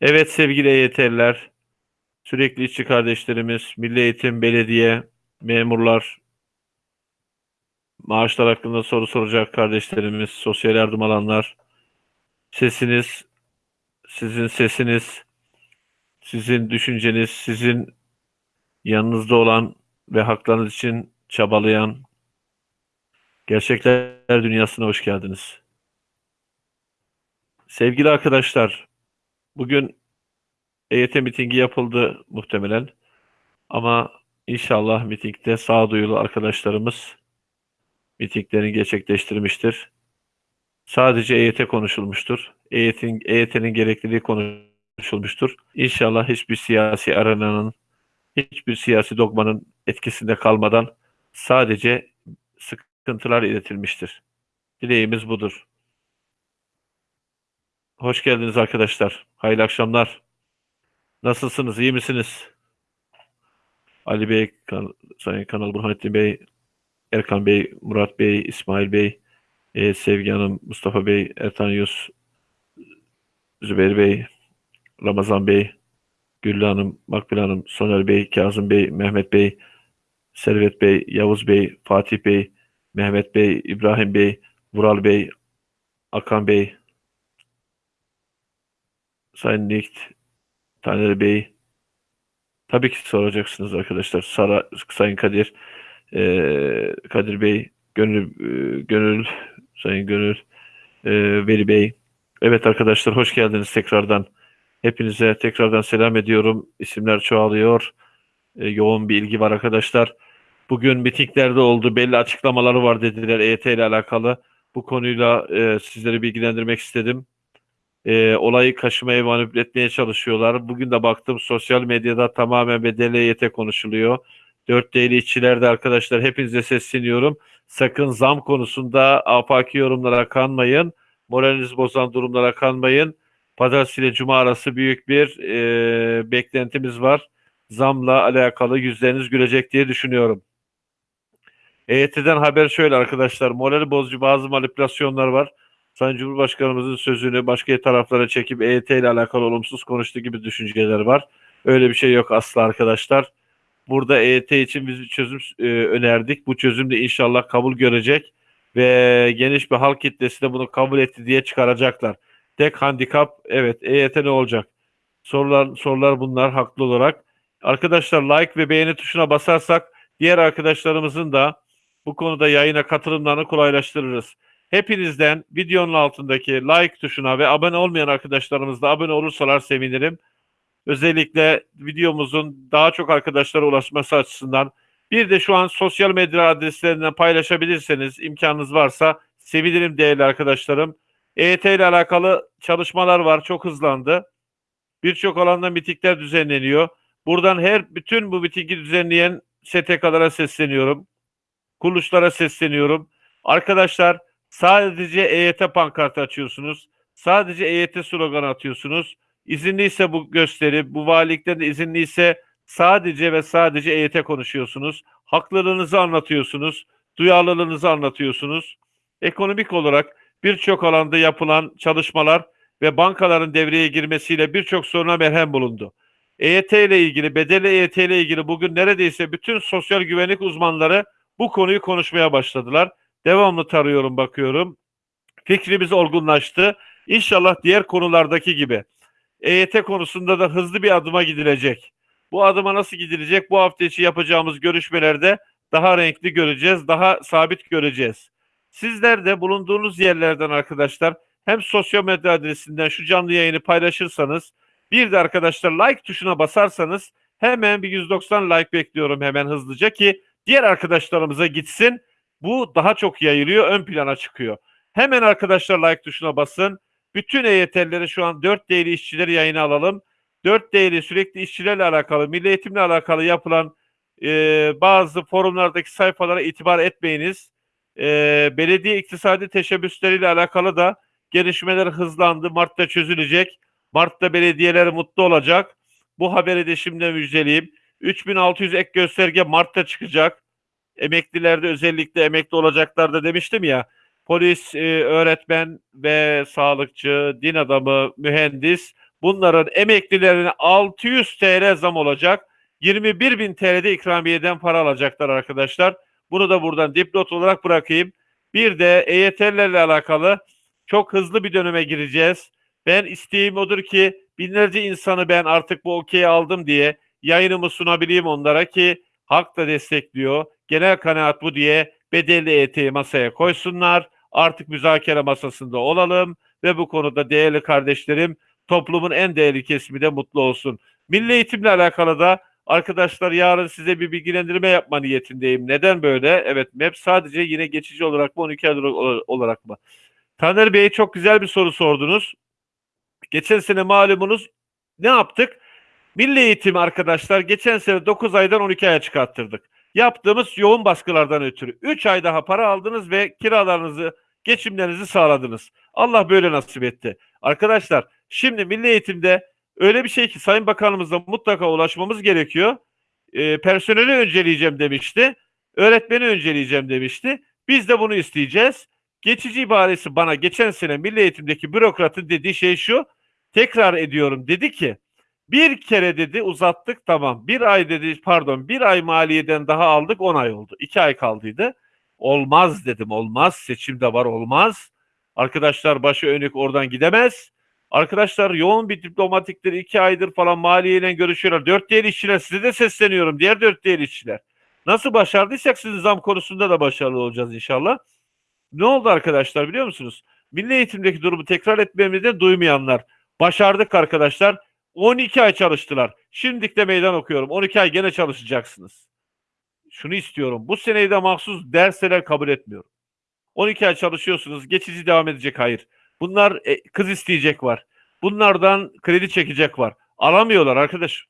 Evet sevgili EYT'liler, sürekli işçi kardeşlerimiz, Milli Eğitim, belediye, memurlar, maaşlar hakkında soru soracak kardeşlerimiz, sosyal yardım alanlar, sesiniz, sizin sesiniz, sizin düşünceniz, sizin yanınızda olan ve haklarınız için çabalayan gerçekler dünyasına hoş geldiniz. Sevgili arkadaşlar, bugün EYT mitingi yapıldı muhtemelen. Ama inşallah mitingde sağduyulu arkadaşlarımız mitinglerini gerçekleştirmiştir. Sadece EYT konuşulmuştur. EYT'nin EYT'nin gerekliliği konuşulmuştur. İnşallah hiçbir siyasi arenanın, hiçbir siyasi dogmanın etkisinde kalmadan sadece sıkıntılar iletilmiştir. Dileğimiz budur. Hoş geldiniz arkadaşlar. Hayırlı akşamlar. Nasılsınız? İyi misiniz? Ali Bey, kan Sayın Kanal Burhanettin Bey, Erkan Bey, Murat Bey, İsmail Bey, e, Sevgi Hanım, Mustafa Bey, Ertan Yus, Zübeyir Bey, Ramazan Bey, Güllü Hanım, Makbule Hanım, Soner Bey, Kazım Bey, Mehmet Bey, Servet Bey, Yavuz Bey, Fatih Bey, Mehmet Bey, İbrahim Bey, Vural Bey, Akan Bey, Sayın Nikt, Taner Bey, tabii ki soracaksınız arkadaşlar. Sara, Sayın Kadir, e, Kadir Bey, Gönül, e, Gönül, Sayın Gönül, e, Veli Bey. Evet arkadaşlar hoş geldiniz tekrardan. Hepinize tekrardan selam ediyorum. İsimler çoğalıyor. E, yoğun bir ilgi var arkadaşlar. Bugün mitinglerde oldu. Belli açıklamaları var dediler EYT ile alakalı. Bu konuyla e, sizleri bilgilendirmek istedim e, olayı kaşımaya manipüle etmeye çalışıyorlar. Bugün de baktım sosyal medyada tamamen bedeli EYT konuşuluyor. 4D'li işçilerde arkadaşlar hepinize sesleniyorum. Sakın zam konusunda afaki yorumlara kanmayın. Moralinizi bozan durumlara kanmayın. Pazartesi ile Cuma arası büyük bir e, beklentimiz var. Zamla alakalı yüzleriniz gülecek diye düşünüyorum. EYT'den haber şöyle arkadaşlar. Morali bozucu bazı manipülasyonlar var. Sayın Cumhurbaşkanımızın sözünü başka taraflara çekip EYT ile alakalı olumsuz konuştuğu gibi düşünceler var. Öyle bir şey yok asla arkadaşlar. Burada EYT için biz bir çözüm e, önerdik. Bu çözüm de inşallah kabul görecek ve geniş bir halk kitlesi de bunu kabul etti diye çıkaracaklar. Tek handikap evet EYT ne olacak? Sorular sorular bunlar haklı olarak. Arkadaşlar like ve beğeni tuşuna basarsak diğer arkadaşlarımızın da bu konuda yayına katılımlarını kolaylaştırırız. Hepinizden videonun altındaki like tuşuna ve abone olmayan arkadaşlarımız da abone olursalar sevinirim. Özellikle videomuzun daha çok arkadaşlara ulaşması açısından bir de şu an sosyal medya adreslerinden paylaşabilirseniz imkanınız varsa sevinirim değerli arkadaşlarım. EYT ile alakalı çalışmalar var. Çok hızlandı. Birçok alanda mitikler düzenleniyor. Buradan her bütün bu mitiki düzenleyen STK'lara sesleniyorum. Kuruluşlara sesleniyorum. Arkadaşlar Sadece EYT pankartı açıyorsunuz. Sadece EYT sloganı atıyorsunuz. İzinliyse bu gösteri, bu valilikten de izinliyse sadece ve sadece EYT konuşuyorsunuz. Haklarınızı anlatıyorsunuz. Duyarlılığınızı anlatıyorsunuz. Ekonomik olarak birçok alanda yapılan çalışmalar ve bankaların devreye girmesiyle birçok soruna merhem bulundu. EYT ile ilgili, bedeli EYT ile ilgili bugün neredeyse bütün sosyal güvenlik uzmanları bu konuyu konuşmaya başladılar. Devamlı tarıyorum bakıyorum. Fikrimiz olgunlaştı. İnşallah diğer konulardaki gibi EYT konusunda da hızlı bir adıma gidilecek. Bu adıma nasıl gidilecek? Bu hafta içi yapacağımız görüşmelerde daha renkli göreceğiz, daha sabit göreceğiz. Sizler de bulunduğunuz yerlerden arkadaşlar hem sosyal medya adresinden şu canlı yayını paylaşırsanız bir de arkadaşlar like tuşuna basarsanız hemen bir 190 like bekliyorum hemen hızlıca ki diğer arkadaşlarımıza gitsin bu daha çok yayılıyor, ön plana çıkıyor. Hemen arkadaşlar like tuşuna basın. Bütün EYT'lileri şu an 4 değerli işçileri yayına alalım. 4 değerli sürekli işçilerle alakalı, milli eğitimle alakalı yapılan e, bazı forumlardaki sayfalara itibar etmeyiniz. E, belediye iktisadi teşebbüsleriyle alakalı da gelişmeler hızlandı. Mart'ta çözülecek. Mart'ta belediyeler mutlu olacak. Bu haberi de şimdi müjdeleyeyim. 3600 ek gösterge Mart'ta çıkacak emeklilerde özellikle emekli olacaklar da demiştim ya. Polis, e, öğretmen ve sağlıkçı, din adamı, mühendis Bunların emeklilerine 600 TL zam olacak. 21 bin TL'de ikramiyeden para alacaklar arkadaşlar. Bunu da buradan dipnot olarak bırakayım. Bir de EYT'lerle alakalı çok hızlı bir döneme gireceğiz. Ben isteğim odur ki binlerce insanı ben artık bu okeyi aldım diye yayınımı sunabileyim onlara ki halk da destekliyor. Genel kanaat bu diye bedelli EYT'yi masaya koysunlar. Artık müzakere masasında olalım ve bu konuda değerli kardeşlerim toplumun en değerli kesimi de mutlu olsun. Milli eğitimle alakalı da arkadaşlar yarın size bir bilgilendirme yapma niyetindeyim. Neden böyle? Evet MEP sadece yine geçici olarak mı 12 ay olarak mı? Taner Bey çok güzel bir soru sordunuz. Geçen sene malumunuz ne yaptık? Milli eğitim arkadaşlar geçen sene 9 aydan 12 aya çıkarttırdık. Yaptığımız yoğun baskılardan ötürü 3 ay daha para aldınız ve kiralarınızı, geçimlerinizi sağladınız. Allah böyle nasip etti. Arkadaşlar şimdi milli eğitimde öyle bir şey ki Sayın Bakanımızla mutlaka ulaşmamız gerekiyor. E, personeli önceleyeceğim demişti. Öğretmeni önceleyeceğim demişti. Biz de bunu isteyeceğiz. Geçici ibaresi bana geçen sene milli eğitimdeki bürokratın dediği şey şu. Tekrar ediyorum dedi ki bir kere dedi uzattık tamam. Bir ay dedi pardon bir ay maliyeden daha aldık on ay oldu. İki ay kaldıydı. Olmaz dedim olmaz seçimde var olmaz. Arkadaşlar başı önük oradan gidemez. Arkadaşlar yoğun bir diplomatikleri iki aydır falan maliyeyle görüşüyorlar. Dört diğer işçiler size de sesleniyorum. Diğer dört diğer işçiler. Nasıl başardıysak sizin zam konusunda da başarılı olacağız inşallah. Ne oldu arkadaşlar biliyor musunuz? Milli eğitimdeki durumu tekrar etmemizden duymayanlar. Başardık arkadaşlar. 12 ay çalıştılar. Şimdilik de meydan okuyorum. 12 ay gene çalışacaksınız. Şunu istiyorum. Bu seneyi de mahsus dersler kabul etmiyorum. 12 ay çalışıyorsunuz. Geçici devam edecek. Hayır. Bunlar e, kız isteyecek var. Bunlardan kredi çekecek var. Alamıyorlar arkadaş.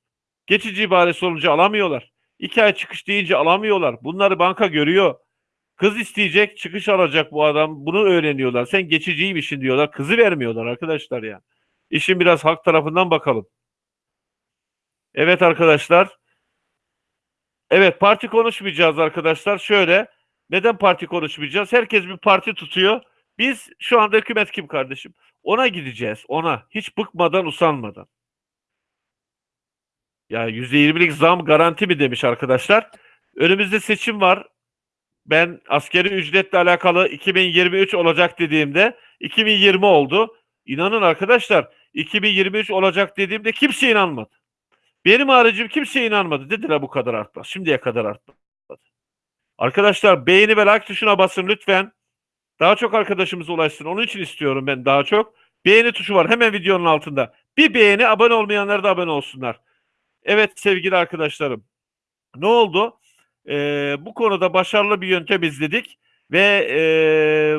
Geçici ibaresi olunca alamıyorlar. 2 ay çıkış deyince alamıyorlar. Bunları banka görüyor. Kız isteyecek, çıkış alacak bu adam. Bunu öğreniyorlar. Sen geçiciymişsin diyorlar. Kızı vermiyorlar arkadaşlar ya. İşin biraz halk tarafından bakalım. Evet arkadaşlar. Evet parti konuşmayacağız arkadaşlar. Şöyle neden parti konuşmayacağız? Herkes bir parti tutuyor. Biz şu anda hükümet kim kardeşim? Ona gideceğiz. Ona. Hiç bıkmadan usanmadan. Ya %20'lik zam garanti mi demiş arkadaşlar. Önümüzde seçim var. Ben askeri ücretle alakalı 2023 olacak dediğimde 2020 oldu. İnanın arkadaşlar 2023 olacak dediğimde kimse inanmadı. Benim haricim kimse inanmadı. Dediler bu kadar artmaz. Şimdiye kadar artmadı. Arkadaşlar beğeni ve like tuşuna basın lütfen. Daha çok arkadaşımız ulaşsın. Onun için istiyorum ben daha çok. Beğeni tuşu var hemen videonun altında. Bir beğeni abone olmayanlar da abone olsunlar. Evet sevgili arkadaşlarım. Ne oldu? Ee, bu konuda başarılı bir yöntem izledik ve e,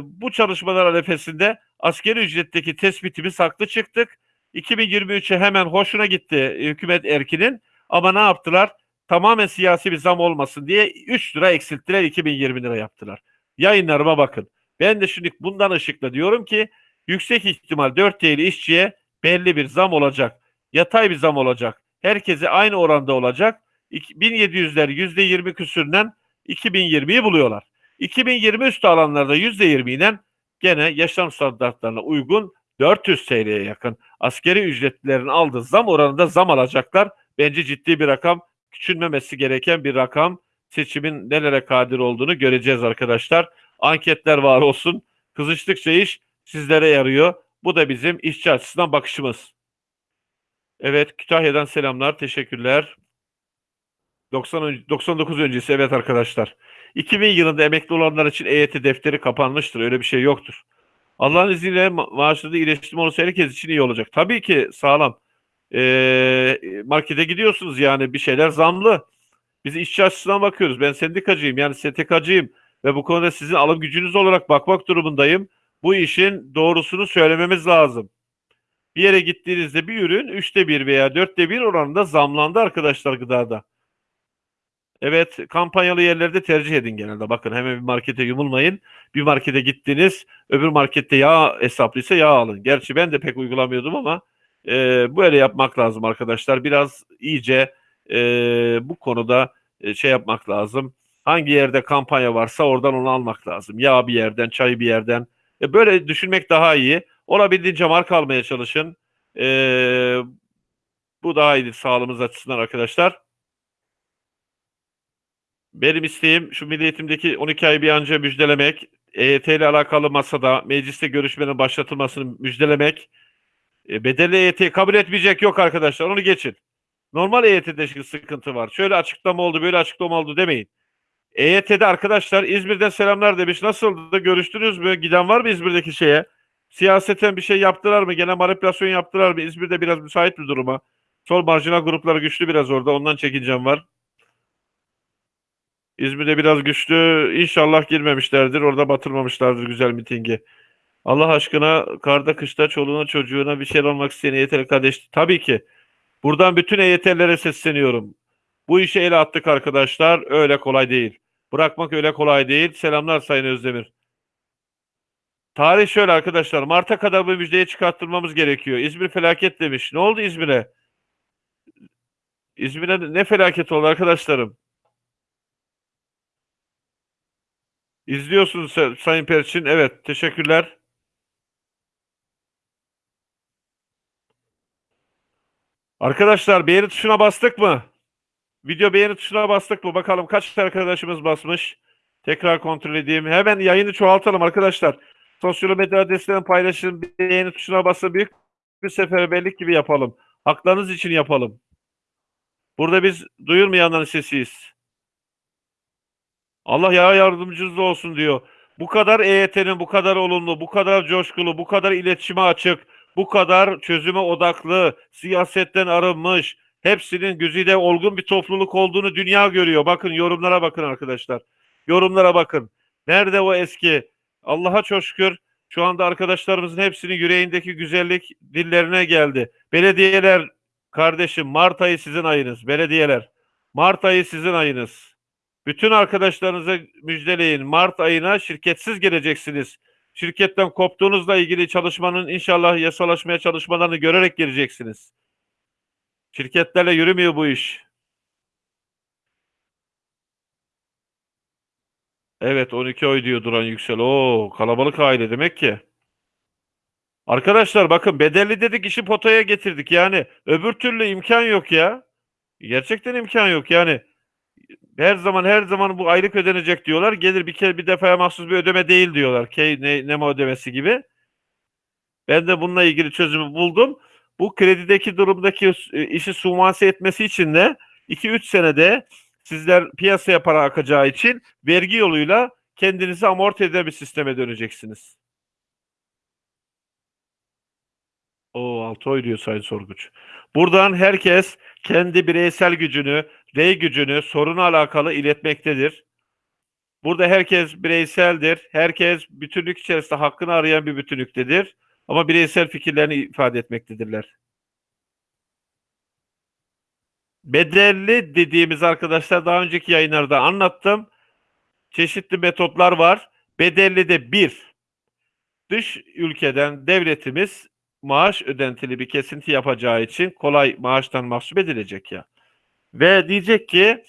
bu çalışmalar arefesinde askeri ücretteki tespitimiz haklı çıktık. 2023'e hemen hoşuna gitti hükümet erkinin ama ne yaptılar? Tamamen siyasi bir zam olmasın diye 3 lira eksilttiler 2020 lira yaptılar. Yayınlarıma bakın. Ben de şimdi bundan ışıkla diyorum ki yüksek ihtimal 4 TL işçiye belli bir zam olacak. Yatay bir zam olacak. Herkese aynı oranda olacak. 1700'ler %20 küsürden 2020'yi buluyorlar. 2020 üstü alanlarda %20 ile gene yaşam standartlarına uygun 400 TL'ye yakın askeri ücretlilerin aldığı zam oranında zam alacaklar. Bence ciddi bir rakam, küçülmemesi gereken bir rakam. Seçimin nelere kadir olduğunu göreceğiz arkadaşlar. Anketler var olsun. Kızıştıkça iş sizlere yarıyor. Bu da bizim işçi açısından bakışımız. Evet Kütahya'dan selamlar. Teşekkürler. 90 99 öncesi evet arkadaşlar. 2000 yılında emekli olanlar için EYT defteri kapanmıştır. Öyle bir şey yoktur. Allah'ın izniyle ma- maaşlarda iyileştirme olursa herkes için iyi olacak. Tabii ki sağlam. Ee, markete gidiyorsunuz yani bir şeyler zamlı. Biz işçi açısından bakıyoruz. Ben sendikacıyım yani STK'cıyım ve bu konuda sizin alım gücünüz olarak bakmak durumundayım. Bu işin doğrusunu söylememiz lazım. Bir yere gittiğinizde bir ürün üçte bir veya dörtte bir oranında zamlandı arkadaşlar gıdada. Evet kampanyalı yerlerde tercih edin genelde. Bakın hemen bir markete yumulmayın. Bir markete gittiniz öbür markette yağ hesaplıysa yağ alın. Gerçi ben de pek uygulamıyordum ama e, böyle yapmak lazım arkadaşlar. Biraz iyice e, bu konuda e, şey yapmak lazım. Hangi yerde kampanya varsa oradan onu almak lazım. Yağ bir yerden, çay bir yerden. E, böyle düşünmek daha iyi. Olabildiğince marka almaya çalışın. Ee, bu daha iyidir sağlığımız açısından arkadaşlar. Benim isteğim şu milli eğitimdeki 12 ay bir an önce müjdelemek. EYT ile alakalı masada mecliste görüşmenin başlatılmasını müjdelemek. E, bedelli EYT'yi kabul etmeyecek yok arkadaşlar. Onu geçin. Normal EYT'de sıkıntı var. Şöyle açıklama oldu, böyle açıklama oldu demeyin. EYT'de arkadaşlar İzmir'den selamlar demiş. Nasıldı? Görüştünüz mü? Giden var mı İzmir'deki şeye? Siyaseten bir şey yaptılar mı? Gene manipülasyon yaptılar mı? İzmir'de biraz müsait bir duruma. Sol marjinal grupları güçlü biraz orada. Ondan çekincem var. İzmir'de biraz güçlü. İnşallah girmemişlerdir. Orada batırmamışlardır güzel mitingi. Allah aşkına karda kışta çoluğuna çocuğuna bir şey olmak isteyen EYT'li kardeş. Tabii ki. Buradan bütün EYT'lilere sesleniyorum. Bu işe el attık arkadaşlar. Öyle kolay değil. Bırakmak öyle kolay değil. Selamlar Sayın Özdemir. Tarih şöyle arkadaşlar. Mart'a kadar bu müjdeyi çıkarttırmamız gerekiyor. İzmir felaket demiş. Ne oldu İzmir'e? İzmir'e ne felaket oldu arkadaşlarım? İzliyorsunuz Sa- Sayın Perçin. Evet, teşekkürler. Arkadaşlar beğeni tuşuna bastık mı? Video beğeni tuşuna bastık mı? Bakalım kaç arkadaşımız basmış. Tekrar kontrol edeyim. Hemen yayını çoğaltalım arkadaşlar. Sosyal medya adreslerinden paylaşın. Beğeni tuşuna basın. Büyük bir seferberlik gibi yapalım. Haklarınız için yapalım. Burada biz duyurmayanların sesiyiz. Allah ya yardımcınız olsun diyor. Bu kadar EYT'nin bu kadar olumlu, bu kadar coşkulu, bu kadar iletişime açık, bu kadar çözüme odaklı, siyasetten arınmış, hepsinin güzide olgun bir topluluk olduğunu dünya görüyor. Bakın yorumlara bakın arkadaşlar. Yorumlara bakın. Nerede o eski? Allah'a çok şükür şu anda arkadaşlarımızın hepsinin yüreğindeki güzellik dillerine geldi. Belediyeler kardeşim Mart ayı sizin ayınız. Belediyeler. Mart ayı sizin ayınız. Bütün arkadaşlarınıza müjdeleyin. Mart ayına şirketsiz geleceksiniz. Şirketten koptuğunuzla ilgili çalışmanın inşallah yasalaşmaya çalışmalarını görerek geleceksiniz. Şirketlerle yürümüyor bu iş. Evet 12 oy diyor Duran Yüksel. Oo kalabalık aile demek ki. Arkadaşlar bakın bedelli dedik işi potaya getirdik. Yani öbür türlü imkan yok ya. Gerçekten imkan yok yani. Her zaman her zaman bu aylık ödenecek diyorlar. Gelir bir kere bir defaya mahsus bir ödeme değil diyorlar. Key ne, NEMA ödemesi gibi. Ben de bununla ilgili çözümü buldum. Bu kredideki durumdaki e, işi sumanse etmesi için de 2-3 senede sizler piyasaya para akacağı için vergi yoluyla kendinizi amorti eden bir sisteme döneceksiniz. O altı oy diyor Sayın Sorguç. Buradan herkes kendi bireysel gücünü, rey gücünü soruna alakalı iletmektedir. Burada herkes bireyseldir. Herkes bütünlük içerisinde hakkını arayan bir bütünlüktedir. Ama bireysel fikirlerini ifade etmektedirler. Bedelli dediğimiz arkadaşlar daha önceki yayınlarda anlattım. Çeşitli metotlar var. Bedelli de bir, dış ülkeden devletimiz maaş ödentili bir kesinti yapacağı için kolay maaştan mahsup edilecek ya. Ve diyecek ki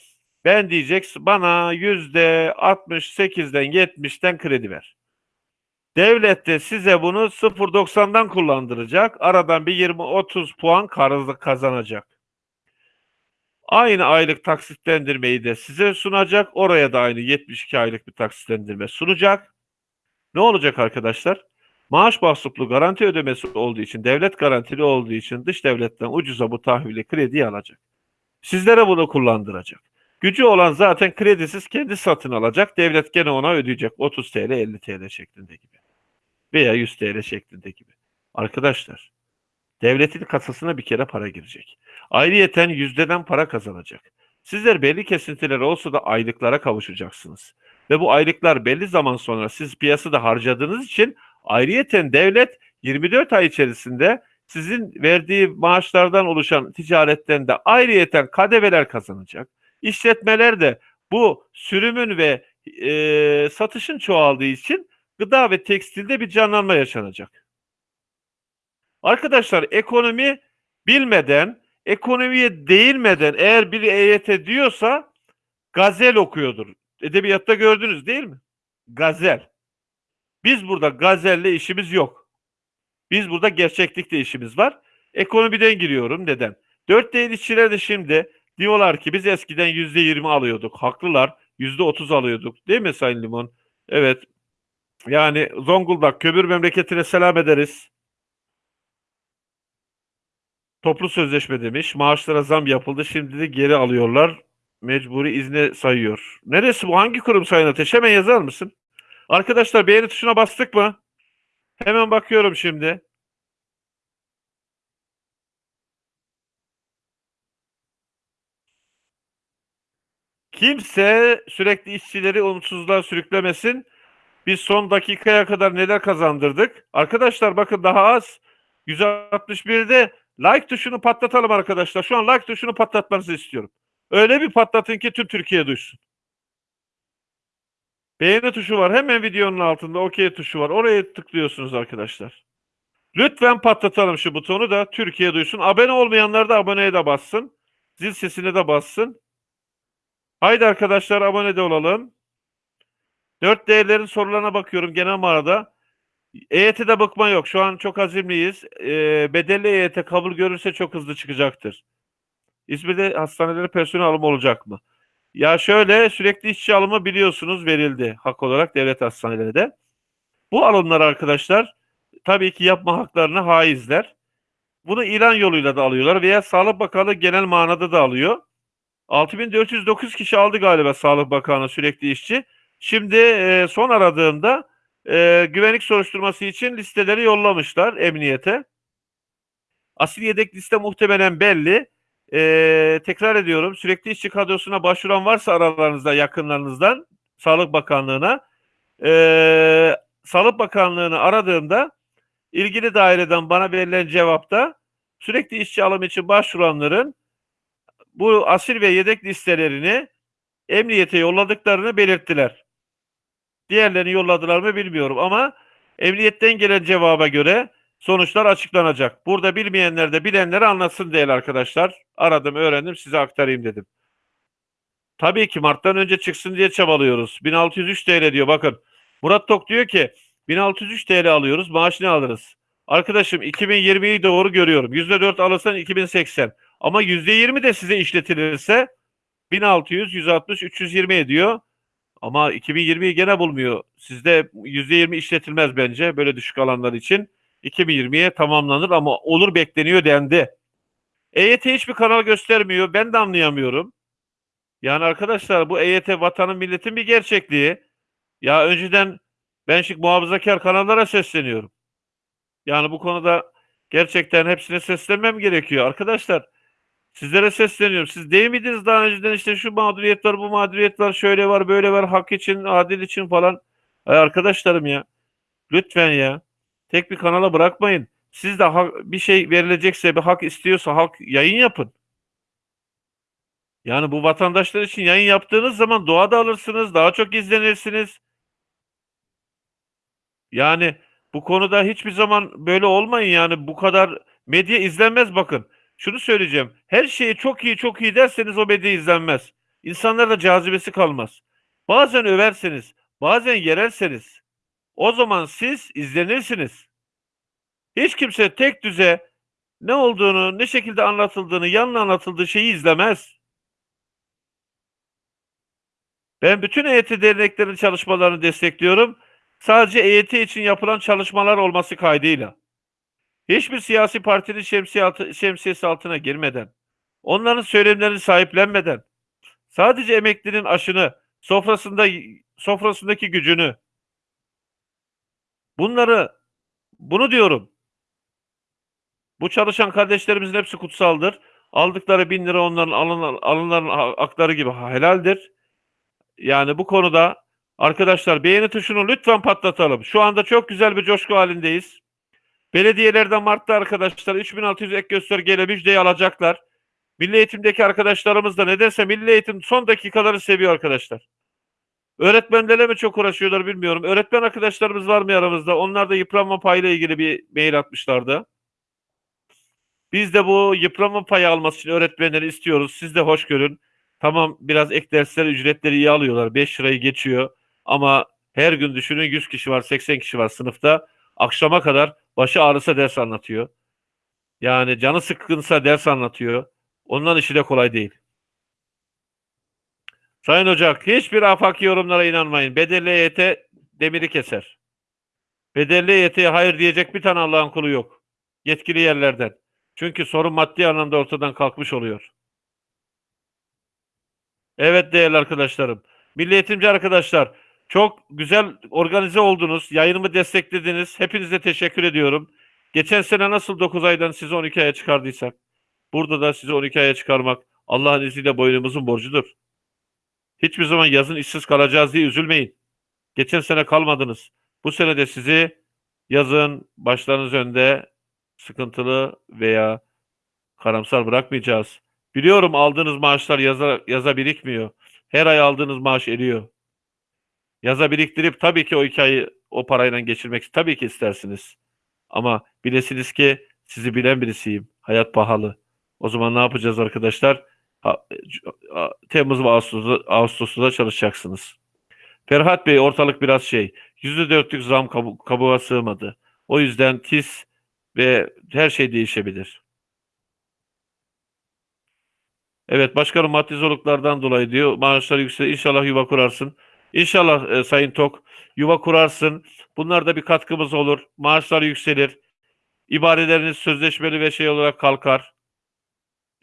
ben diyecek bana yüzde 68'den 70'ten kredi ver. Devlet de size bunu 0.90'dan kullandıracak. Aradan bir 20-30 puan karızlık kazanacak. Aynı aylık taksitlendirmeyi de size sunacak. Oraya da aynı 72 aylık bir taksitlendirme sunacak. Ne olacak arkadaşlar? Maaş mahsuplu garanti ödemesi olduğu için, devlet garantili olduğu için dış devletten ucuza bu tahvili krediyi alacak. Sizlere bunu kullandıracak. Gücü olan zaten kredisiz kendi satın alacak. Devlet gene ona ödeyecek 30 TL 50 TL şeklinde gibi. Veya 100 TL şeklinde gibi. Arkadaşlar devletin kasasına bir kere para girecek. Ayrıyeten yüzdeden para kazanacak. Sizler belli kesintiler olsa da aylıklara kavuşacaksınız. Ve bu aylıklar belli zaman sonra siz piyasada harcadığınız için ayrıyeten devlet 24 ay içerisinde sizin verdiği maaşlardan oluşan ticaretten de ayrıyeten kadeveler kazanacak. İşletmeler de bu sürümün ve e, satışın çoğaldığı için gıda ve tekstilde bir canlanma yaşanacak. Arkadaşlar ekonomi bilmeden, ekonomiye değinmeden eğer bir EYT diyorsa gazel okuyordur. Edebiyatta gördünüz değil mi? Gazel. Biz burada gazelle işimiz yok. Biz burada gerçeklikle işimiz var. Ekonomiden giriyorum. Neden? 4D işçiler de şimdi diyorlar ki biz eskiden %20 alıyorduk. Haklılar. %30 alıyorduk. Değil mi Sayın Limon? Evet. Yani Zonguldak kömür memleketine selam ederiz. Toplu sözleşme demiş. Maaşlara zam yapıldı. Şimdi de geri alıyorlar. Mecburi izne sayıyor. Neresi bu? Hangi kurum Sayın Ateş? Hemen yazar mısın? Arkadaşlar beğeni tuşuna bastık mı? Hemen bakıyorum şimdi. Kimse sürekli işçileri umutsuzluğa sürüklemesin. Biz son dakikaya kadar neler kazandırdık? Arkadaşlar bakın daha az. 161'de like tuşunu patlatalım arkadaşlar. Şu an like tuşunu patlatmanızı istiyorum. Öyle bir patlatın ki tüm Türkiye duysun. Beğeni tuşu var. Hemen videonun altında OK tuşu var. Oraya tıklıyorsunuz arkadaşlar. Lütfen patlatalım şu butonu da Türkiye duysun. Abone olmayanlar da aboneye de bassın. Zil sesine de bassın. Haydi arkadaşlar abone de olalım. 4 değerlerin sorularına bakıyorum genel manada. EYT'de bakma yok. Şu an çok azimliyiz. E, bedelli EYT kabul görürse çok hızlı çıkacaktır. İzmir'de hastanelere personel alımı olacak mı? Ya şöyle sürekli işçi alımı biliyorsunuz verildi hak olarak devlet hastanelerinde. Bu alımlar arkadaşlar tabii ki yapma haklarını haizler. Bunu ilan yoluyla da alıyorlar veya Sağlık Bakanlığı genel manada da alıyor. 6409 kişi aldı galiba Sağlık Bakanı sürekli işçi. Şimdi e, son aradığımda e, güvenlik soruşturması için listeleri yollamışlar emniyete. Asil yedek liste muhtemelen belli. E, tekrar ediyorum sürekli işçi kadrosuna başvuran varsa aralarınızda yakınlarınızdan Sağlık Bakanlığı'na e, Sağlık Bakanlığı'nı aradığımda ilgili daireden bana verilen cevapta sürekli işçi alım için başvuranların bu asil ve yedek listelerini emniyete yolladıklarını belirttiler. Diğerlerini yolladılar mı bilmiyorum ama emniyetten gelen cevaba göre sonuçlar açıklanacak. Burada bilmeyenler de bilenleri anlatsın değerli arkadaşlar. Aradım, öğrendim, size aktarayım dedim. Tabii ki Mart'tan önce çıksın diye çabalıyoruz. 1603 TL diyor bakın. Murat Tok diyor ki 1603 TL alıyoruz maaş ne alırız? Arkadaşım 2020'yi doğru görüyorum. %4 alırsan 2080. Ama %20 de size işletilirse 1600, 160, 320 ediyor. Ama 2020'yi gene bulmuyor. Sizde %20 işletilmez bence böyle düşük alanlar için. 2020'ye tamamlanır ama olur bekleniyor dendi. EYT hiçbir kanal göstermiyor. Ben de anlayamıyorum. Yani arkadaşlar bu EYT vatanın milletin bir gerçekliği. Ya önceden ben şimdi muhafazakar kanallara sesleniyorum. Yani bu konuda gerçekten hepsine seslenmem gerekiyor. Arkadaşlar sizlere sesleniyorum. Siz değil miydiniz daha önceden işte şu mağduriyet var, bu mağduriyet var, şöyle var, böyle var, hak için, adil için falan. Ay arkadaşlarım ya. Lütfen ya. Tek bir kanala bırakmayın. Siz de hak, bir şey verilecekse, bir hak istiyorsa hak yayın yapın. Yani bu vatandaşlar için yayın yaptığınız zaman doğada alırsınız, daha çok izlenirsiniz. Yani bu konuda hiçbir zaman böyle olmayın yani bu kadar medya izlenmez bakın. Şunu söyleyeceğim. Her şeyi çok iyi çok iyi derseniz o medya izlenmez. İnsanlarda cazibesi kalmaz. Bazen överseniz, bazen yererseniz o zaman siz izlenirsiniz. Hiç kimse tek düze ne olduğunu, ne şekilde anlatıldığını, yanına anlatıldığı şeyi izlemez. Ben bütün EYT derneklerin çalışmalarını destekliyorum. Sadece EYT için yapılan çalışmalar olması kaydıyla. Hiçbir siyasi partinin şemsiyesi altına girmeden, onların söylemlerini sahiplenmeden, sadece emeklinin aşını, sofrasında sofrasındaki gücünü, bunları, bunu diyorum. Bu çalışan kardeşlerimizin hepsi kutsaldır. Aldıkları bin lira onların alın, alınların hakları gibi helaldir. Yani bu konuda arkadaşlar beğeni tuşunu lütfen patlatalım. Şu anda çok güzel bir coşku halindeyiz. Belediyelerden Mart'ta arkadaşlar 3600 ek göstergeyle müjdeyi alacaklar. Milli eğitimdeki arkadaşlarımız da nedense milli eğitim son dakikaları seviyor arkadaşlar. Öğretmenlerle mi çok uğraşıyorlar bilmiyorum. Öğretmen arkadaşlarımız var mı aramızda? Onlar da yıpranma payıyla ilgili bir mail atmışlardı. Biz de bu yıpranma payı alması için öğretmenleri istiyoruz. Siz de hoş görün. Tamam biraz ek dersler ücretleri iyi alıyorlar. 5 lirayı geçiyor. Ama her gün düşünün 100 kişi var 80 kişi var sınıfta. Akşama kadar başı ağrısa ders anlatıyor. Yani canı sıkkınsa ders anlatıyor. Ondan işi de kolay değil. Sayın Ocak, hiçbir afaki yorumlara inanmayın. Bedelli EYT demiri keser. Bedelli EYT'ye hayır diyecek bir tane Allah'ın kulu yok. Yetkili yerlerden. Çünkü sorun maddi anlamda ortadan kalkmış oluyor. Evet değerli arkadaşlarım. Milli eğitimci arkadaşlar, çok güzel organize oldunuz. Yayınımı desteklediniz. Hepinize teşekkür ediyorum. Geçen sene nasıl 9 aydan sizi 12 aya çıkardıysak, burada da sizi 12 aya çıkarmak Allah'ın izniyle boynumuzun borcudur. Hiçbir zaman yazın işsiz kalacağız diye üzülmeyin. Geçen sene kalmadınız. Bu sene de sizi yazın başlarınız önde sıkıntılı veya karamsar bırakmayacağız. Biliyorum aldığınız maaşlar yaza, yaza birikmiyor. Her ay aldığınız maaş eriyor. Yaza biriktirip tabii ki o iki o parayla geçirmek tabii ki istersiniz. Ama bilesiniz ki sizi bilen birisiyim. Hayat pahalı. O zaman ne yapacağız arkadaşlar? Temmuz ve Ağustos'ta, Ağustos'ta çalışacaksınız. Ferhat Bey ortalık biraz şey. Yüzde dörtlük zam kabu kabuğa sığmadı. O yüzden TİS ve her şey değişebilir. Evet başkanım maddi zorluklardan dolayı diyor maaşlar yüksek İnşallah yuva kurarsın. İnşallah e, Sayın Tok yuva kurarsın. Bunlar bir katkımız olur. Maaşlar yükselir. İbareleriniz sözleşmeli ve şey olarak kalkar.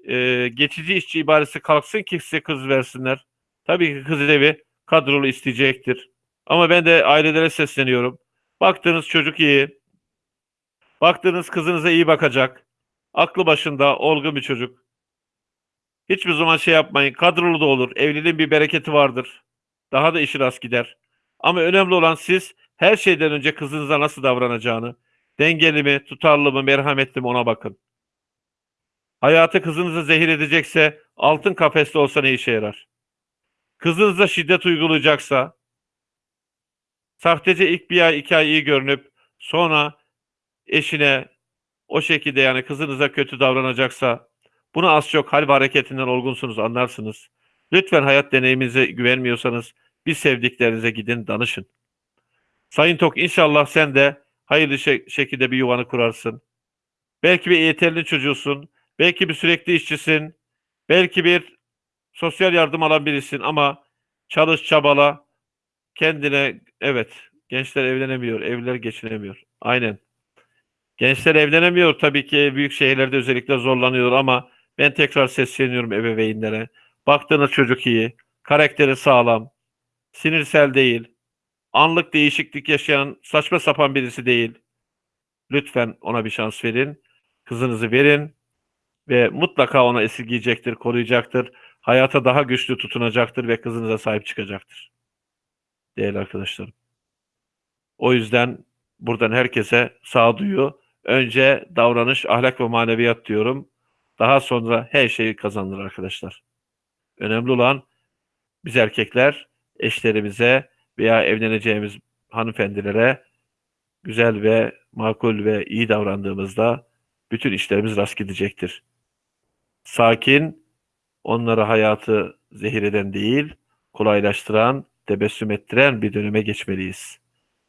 E, geçici işçi ibaresi kalksın ki size kız versinler. Tabii ki kız evi kadrolu isteyecektir. Ama ben de ailelere sesleniyorum. Baktığınız çocuk iyi. Baktığınız kızınıza iyi bakacak. Aklı başında olgun bir çocuk. Hiçbir zaman şey yapmayın. Kadrolu da olur. Evliliğin bir bereketi vardır. Daha da işi rast gider. Ama önemli olan siz her şeyden önce kızınıza nasıl davranacağını, dengeli mi, tutarlı mı, merhametli mi ona bakın. Hayatı kızınızı zehir edecekse altın kafeste olsa ne işe yarar? Kızınıza şiddet uygulayacaksa, sahtece ilk bir ay iki ay iyi görünüp sonra eşine o şekilde yani kızınıza kötü davranacaksa bunu az çok hal ve hareketinden olgunsunuz anlarsınız. Lütfen hayat deneyiminize güvenmiyorsanız bir sevdiklerinize gidin danışın. Sayın Tok inşallah sen de hayırlı şe- şekilde bir yuvanı kurarsın. Belki bir yeterli çocuğusun. Belki bir sürekli işçisin. Belki bir sosyal yardım alan birisin ama çalış çabala kendine evet gençler evlenemiyor, evliler geçinemiyor. Aynen. Gençler evlenemiyor tabii ki büyük şehirlerde özellikle zorlanıyor ama ben tekrar sesleniyorum ebeveynlere. Baktığınız çocuk iyi, karakteri sağlam, sinirsel değil, anlık değişiklik yaşayan saçma sapan birisi değil. Lütfen ona bir şans verin. Kızınızı verin ve mutlaka ona esirgeyecektir, koruyacaktır. Hayata daha güçlü tutunacaktır ve kızınıza sahip çıkacaktır. Değerli arkadaşlarım. O yüzden buradan herkese sağduyu, önce davranış, ahlak ve maneviyat diyorum. Daha sonra her şeyi kazanır arkadaşlar. Önemli olan biz erkekler eşlerimize veya evleneceğimiz hanımefendilere güzel ve makul ve iyi davrandığımızda bütün işlerimiz rast gidecektir. Sakin, onlara hayatı zehir eden değil, kolaylaştıran, tebessüm ettiren bir döneme geçmeliyiz.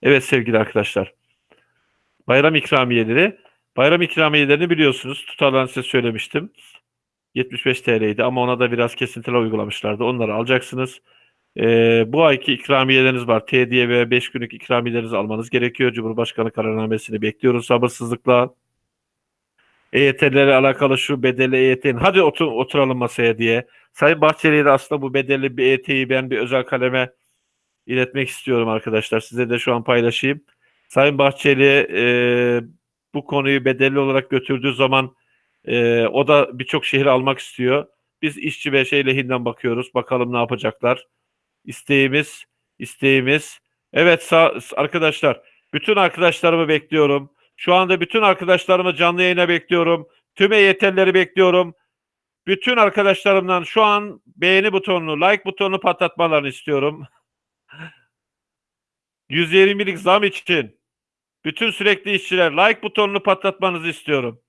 Evet sevgili arkadaşlar. Bayram ikramiyeleri. Bayram ikramiyelerini biliyorsunuz. Tutarlarını size söylemiştim. 75 TL'ydi ama ona da biraz kesintiler uygulamışlardı. Onları alacaksınız. Ee, bu ayki ikramiyeleriniz var. T diye ve 5 günlük ikramiyelerinizi almanız gerekiyor. Cumhurbaşkanı kararnamesini bekliyoruz sabırsızlıkla. EYT'lerle alakalı şu bedelli EYT'nin hadi otur, oturalım masaya diye. Sayın Bahçeli'ye de aslında bu bedelli bir EYT'yi ben bir özel kaleme iletmek istiyorum arkadaşlar. Size de şu an paylaşayım. Sayın Bahçeli e, bu konuyu bedelli olarak götürdüğü zaman e, o da birçok şehir almak istiyor. Biz işçi ve şey lehinden bakıyoruz. Bakalım ne yapacaklar. İsteğimiz, isteğimiz. Evet arkadaşlar, bütün arkadaşlarımı bekliyorum. Şu anda bütün arkadaşlarımı canlı yayına bekliyorum. Tüm EYT'lileri bekliyorum. Bütün arkadaşlarımdan şu an beğeni butonunu, like butonunu patlatmalarını istiyorum. 120'lik zam için bütün sürekli işçiler like butonunu patlatmanızı istiyorum.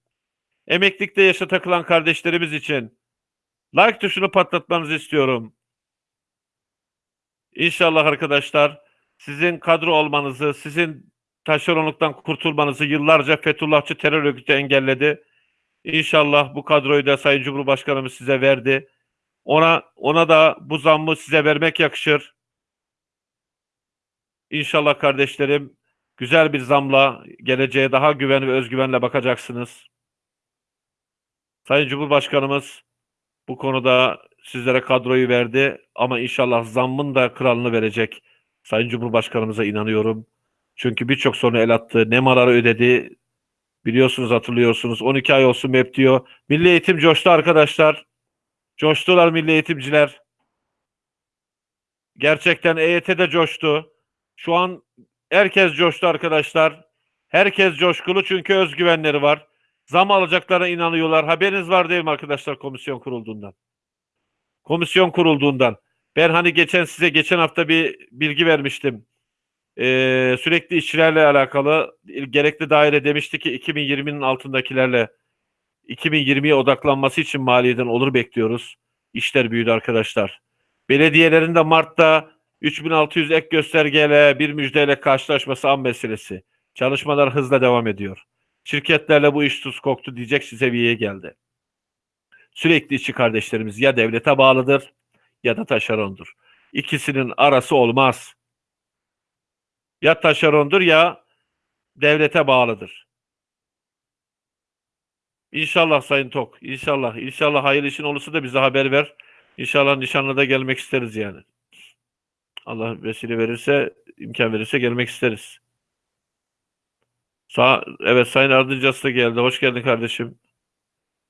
Emeklilikte yaşa takılan kardeşlerimiz için like tuşunu patlatmanızı istiyorum. İnşallah arkadaşlar sizin kadro olmanızı, sizin taşeronluktan kurtulmanızı yıllarca Fethullahçı terör örgütü engelledi. İnşallah bu kadroyu da Sayın Cumhurbaşkanımız size verdi. Ona ona da bu zammı size vermek yakışır. İnşallah kardeşlerim güzel bir zamla geleceğe daha güven ve özgüvenle bakacaksınız. Sayın Cumhurbaşkanımız bu konuda sizlere kadroyu verdi ama inşallah zammın da kralını verecek. Sayın Cumhurbaşkanımıza inanıyorum. Çünkü birçok sorunu el attı. Nemaları ödedi. Biliyorsunuz hatırlıyorsunuz. 12 ay olsun MEP diyor. Milli eğitim coştu arkadaşlar. Coştular milli eğitimciler. Gerçekten EYT'de coştu. Şu an herkes coştu arkadaşlar. Herkes coşkulu çünkü özgüvenleri var. Zam alacaklarına inanıyorlar. Haberiniz var değil mi arkadaşlar komisyon kurulduğundan? Komisyon kurulduğundan. Ben hani geçen size geçen hafta bir bilgi vermiştim. Ee, sürekli işçilerle alakalı gerekli daire demişti ki 2020'nin altındakilerle 2020'ye odaklanması için maliyeden olur bekliyoruz. İşler büyüdü arkadaşlar. Belediyelerin de Mart'ta 3600 ek göstergeyle bir müjdeyle karşılaşması an meselesi. Çalışmalar hızla devam ediyor. Şirketlerle bu iş tuz koktu diyecek seviyeye geldi. Sürekli işçi kardeşlerimiz ya devlete bağlıdır ya da taşerondur. İkisinin arası olmaz. Ya taşerondur ya devlete bağlıdır. İnşallah Sayın Tok. İnşallah. İnşallah hayırlı işin olursa da bize haber ver. İnşallah nişanlıda gelmek isteriz yani. Allah vesile verirse, imkan verirse gelmek isteriz. Sağ, evet Sayın Ardıncası da geldi. Hoş geldin kardeşim.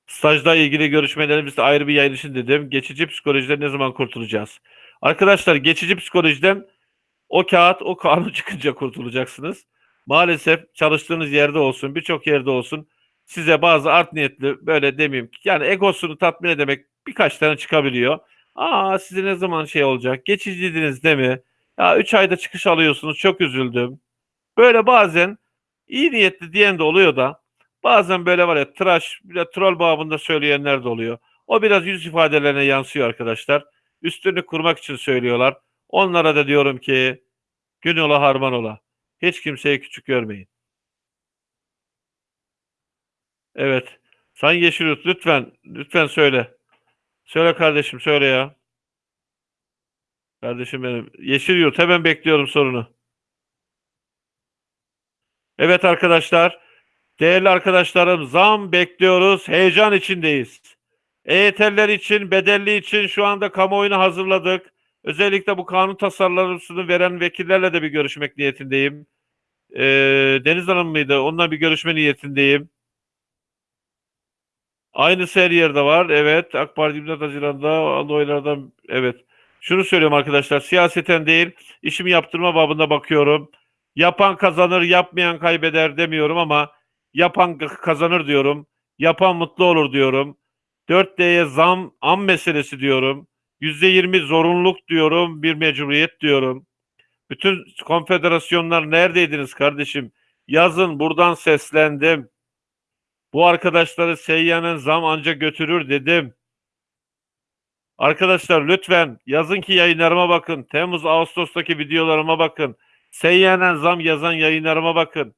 Stajla ilgili görüşmelerimizde ayrı bir yayın için dedim. Geçici psikolojiden ne zaman kurtulacağız? Arkadaşlar geçici psikolojiden o kağıt, o kanun çıkınca kurtulacaksınız. Maalesef çalıştığınız yerde olsun, birçok yerde olsun size bazı art niyetli böyle demeyeyim ki yani egosunu tatmin edemek birkaç tane çıkabiliyor. Aa size ne zaman şey olacak? Geçiciydiniz değil mi? Ya 3 ayda çıkış alıyorsunuz. Çok üzüldüm. Böyle bazen iyi niyetli diyen de oluyor da bazen böyle var ya tıraş, bir troll babında söyleyenler de oluyor. O biraz yüz ifadelerine yansıyor arkadaşlar. Üstünü kurmak için söylüyorlar. Onlara da diyorum ki gün ola harman ola. Hiç kimseyi küçük görmeyin. Evet. Sayın Yeşilyurt lütfen lütfen söyle. Söyle kardeşim söyle ya. Kardeşim benim. Yeşilyurt hemen bekliyorum sorunu. Evet arkadaşlar. Değerli arkadaşlarım zam bekliyoruz. Heyecan içindeyiz. EYT'liler için, bedelli için şu anda kamuoyunu hazırladık. Özellikle bu kanun tasarlarını veren vekillerle de bir görüşmek niyetindeyim. Ee, Deniz Hanım mıydı? Onunla bir görüşme niyetindeyim. Aynı her yerde var. Evet. AK Parti 24 Haziran'da aldığı oylardan evet. Şunu söylüyorum arkadaşlar. Siyaseten değil, işimi yaptırma babında bakıyorum. Yapan kazanır, yapmayan kaybeder demiyorum ama yapan kazanır diyorum. Yapan mutlu olur diyorum. 4D'ye zam, am meselesi diyorum. %20 zorunluluk diyorum, bir mecburiyet diyorum. Bütün konfederasyonlar neredeydiniz kardeşim? Yazın buradan seslendim. Bu arkadaşları seyyanen zam anca götürür dedim. Arkadaşlar lütfen yazın ki yayınlarıma bakın. Temmuz Ağustos'taki videolarıma bakın. Seyyanen zam yazan yayınlarıma bakın.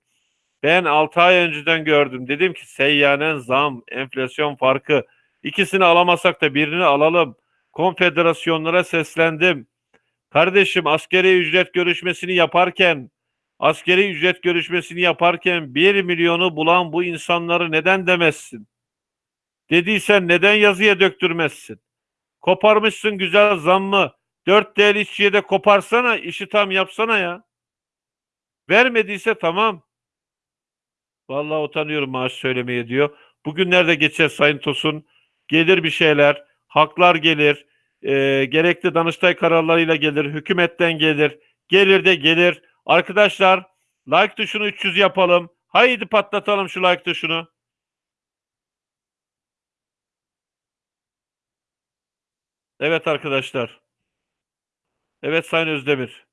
Ben 6 ay önceden gördüm. Dedim ki seyyanen zam, enflasyon farkı. İkisini alamasak da birini alalım. Konfederasyonlara seslendim. Kardeşim askeri ücret görüşmesini yaparken askeri ücret görüşmesini yaparken 1 milyonu bulan bu insanları neden demezsin? Dediysen neden yazıya döktürmezsin? Koparmışsın güzel zammı. 4 değerli işçiye de koparsana, işi tam yapsana ya. Vermediyse tamam. Vallahi utanıyorum maaş söylemeye diyor. Bugünlerde geçer Sayın Tosun. Gelir bir şeyler, haklar gelir, e, gerekli Danıştay kararlarıyla gelir, hükümetten gelir, gelir de gelir. Arkadaşlar like tuşunu 300 yapalım. Haydi patlatalım şu like tuşunu. Evet arkadaşlar. Evet Sayın Özdemir.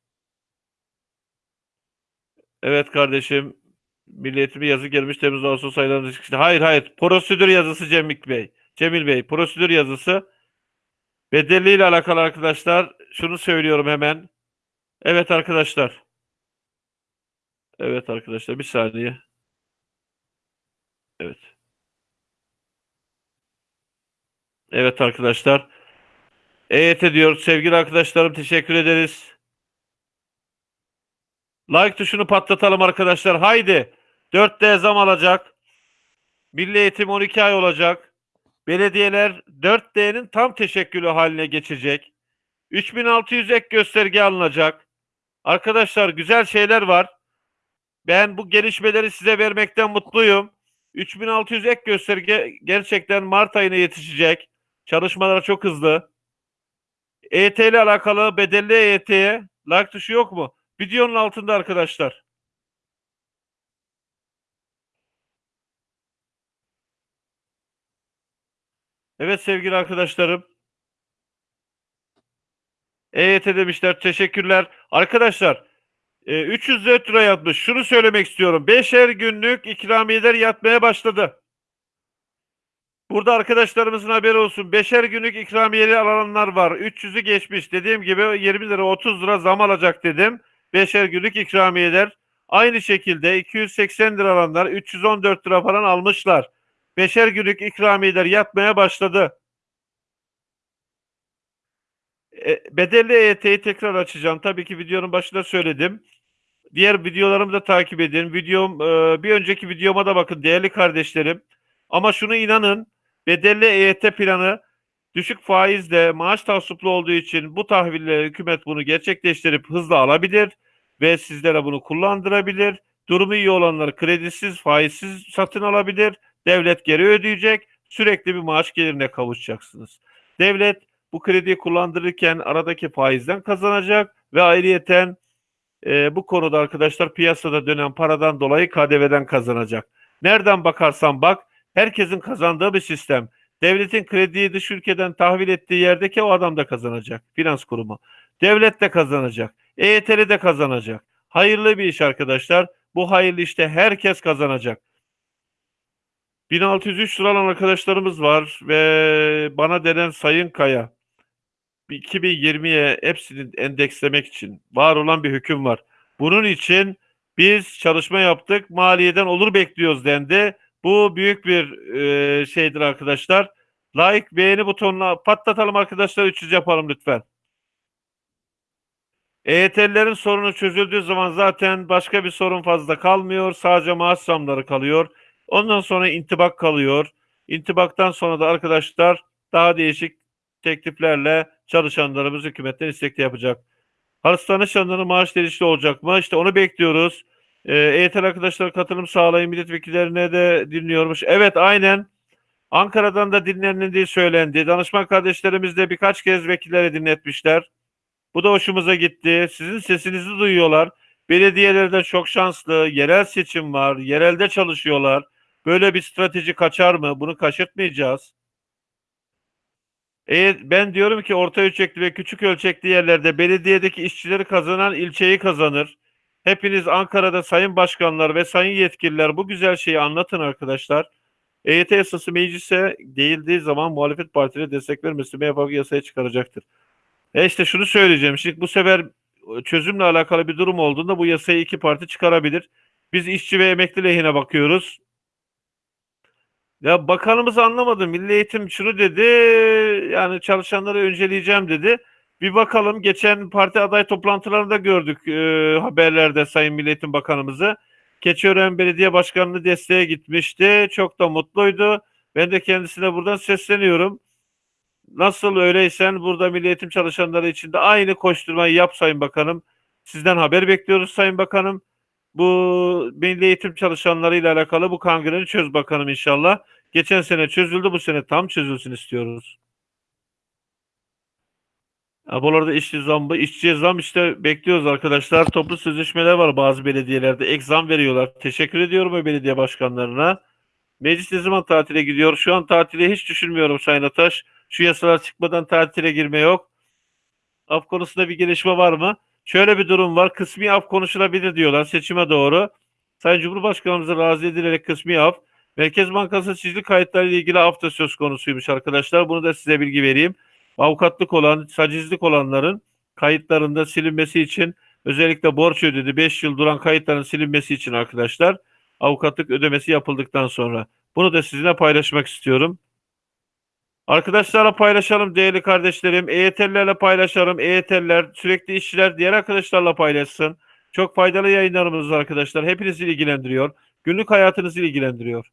Evet kardeşim. Milliyetime yazı gelmiş Temmuz Ağustos aylarında. Hayır hayır. Prosedür yazısı Cemil Bey. Cemil Bey. Prosedür yazısı. Bedelliyle alakalı arkadaşlar. Şunu söylüyorum hemen. Evet arkadaşlar. Evet arkadaşlar bir saniye. Evet. Evet arkadaşlar. EYT diyor. Sevgili arkadaşlarım teşekkür ederiz. Like tuşunu patlatalım arkadaşlar. Haydi. 4D zam alacak. Milli eğitim 12 ay olacak. Belediyeler 4D'nin tam teşekkülü haline geçecek. 3600 ek gösterge alınacak. Arkadaşlar güzel şeyler var. Ben bu gelişmeleri size vermekten mutluyum. 3600 ek gösterge gerçekten Mart ayına yetişecek. Çalışmalar çok hızlı. EYT ile alakalı bedelli EYT'ye like tuşu yok mu? Videonun altında arkadaşlar. Evet sevgili arkadaşlarım. EYT demişler. Teşekkürler. Arkadaşlar e, 304 lira yatmış. Şunu söylemek istiyorum. Beşer günlük ikramiyeler yatmaya başladı. Burada arkadaşlarımızın haberi olsun. Beşer günlük ikramiyeli alanlar var. 300'ü geçmiş. Dediğim gibi 20 lira 30 lira zam alacak dedim. Beşer günlük ikramiyeler. Aynı şekilde 280 lira alanlar 314 lira falan almışlar. Beşer günlük ikramiyeler yatmaya başladı. E, bedelli EYT'yi tekrar açacağım. Tabii ki videonun başında söyledim. Diğer videolarımı da takip edin. Videom e, bir önceki videoma da bakın değerli kardeşlerim. Ama şunu inanın bedelli EYT planı düşük faizle maaş tahsuplu olduğu için bu tahville hükümet bunu gerçekleştirip hızla alabilir ve sizlere bunu kullandırabilir. Durumu iyi olanlar kredisiz, faizsiz satın alabilir. Devlet geri ödeyecek. Sürekli bir maaş gelirine kavuşacaksınız. Devlet bu krediyi kullandırırken aradaki faizden kazanacak ve ayrıyeten e, bu konuda arkadaşlar piyasada dönen paradan dolayı KDV'den kazanacak. Nereden bakarsan bak herkesin kazandığı bir sistem. Devletin krediyi dış ülkeden tahvil ettiği yerdeki o adam da kazanacak. Finans kurumu. Devlet de kazanacak. EYT'li de kazanacak. Hayırlı bir iş arkadaşlar. Bu hayırlı işte herkes kazanacak. 1603 lira alan arkadaşlarımız var ve bana denen Sayın Kaya 2020'ye hepsini endekslemek için var olan bir hüküm var. Bunun için biz çalışma yaptık. Maliyeden olur bekliyoruz dendi. Bu büyük bir e, şeydir arkadaşlar. Like, beğeni butonuna patlatalım arkadaşlar. 300 yapalım lütfen. EYT'lilerin sorunu çözüldüğü zaman zaten başka bir sorun fazla kalmıyor. Sadece maaş zamları kalıyor. Ondan sonra intibak kalıyor. İntibaktan sonra da arkadaşlar daha değişik tekliflerle çalışanlarımız hükümetten istekli yapacak. Hastane çalışanların maaş değişikliği olacak mı? İşte onu bekliyoruz. Ee, EYT arkadaşlar katılım sağlayın milletvekillerine de dinliyormuş. Evet aynen. Ankara'dan da dinlenildiği söylendi. Danışman kardeşlerimiz de birkaç kez vekillere dinletmişler. Bu da hoşumuza gitti. Sizin sesinizi duyuyorlar. Belediyelerde çok şanslı. Yerel seçim var. Yerelde çalışıyorlar. Böyle bir strateji kaçar mı? Bunu kaçırtmayacağız. E, ben diyorum ki orta ölçekli ve küçük ölçekli yerlerde belediyedeki işçileri kazanan ilçeyi kazanır. Hepiniz Ankara'da sayın başkanlar ve sayın yetkililer bu güzel şeyi anlatın arkadaşlar. EYT yasası meclise değildiği zaman muhalefet partileri destek vermesi MHP yasaya çıkaracaktır. E işte şunu söyleyeceğim. Şimdi bu sefer çözümle alakalı bir durum olduğunda bu yasayı iki parti çıkarabilir. Biz işçi ve emekli lehine bakıyoruz. Ya bakanımız anlamadı. Milli Eğitim şunu dedi. Yani çalışanları önceleyeceğim dedi. Bir bakalım geçen parti aday toplantılarında gördük e, haberlerde Sayın Milli Eğitim Bakanımızı. Keçiören Belediye Başkanı'nı desteğe gitmişti. Çok da mutluydu. Ben de kendisine buradan sesleniyorum. Nasıl öyleysen burada Milli Eğitim çalışanları için de aynı koşturmayı yap Sayın Bakanım. Sizden haber bekliyoruz Sayın Bakanım. Bu milli eğitim çalışanlarıyla alakalı bu kangreni çöz bakalım inşallah. Geçen sene çözüldü bu sene tam çözülsün istiyoruz. Ha, bu arada işçi zammı, işçiye zam işte bekliyoruz arkadaşlar. Toplu sözleşmeler var bazı belediyelerde. Ek zam veriyorlar. Teşekkür ediyorum o belediye başkanlarına. Meclis ne zaman tatile gidiyor? Şu an tatile hiç düşünmüyorum Sayın Ataş. Şu yasalar çıkmadan tatile girme yok. Af konusunda bir gelişme var mı? Şöyle bir durum var. Kısmi af konuşulabilir diyorlar seçime doğru. Sayın Cumhurbaşkanımıza razı edilerek kısmi af. Merkez Bankası çizili kayıtları ile ilgili af da söz konusuymuş arkadaşlar. Bunu da size bilgi vereyim. Avukatlık olan, sacizlik olanların kayıtlarında silinmesi için özellikle borç ödedi 5 yıl duran kayıtların silinmesi için arkadaşlar avukatlık ödemesi yapıldıktan sonra. Bunu da sizinle paylaşmak istiyorum. Arkadaşlarla paylaşalım değerli kardeşlerim. EYT'lilerle paylaşalım. EYT'liler, sürekli işçiler diğer arkadaşlarla paylaşsın. Çok faydalı yayınlarımız arkadaşlar. Hepinizi ilgilendiriyor. Günlük hayatınızı ilgilendiriyor.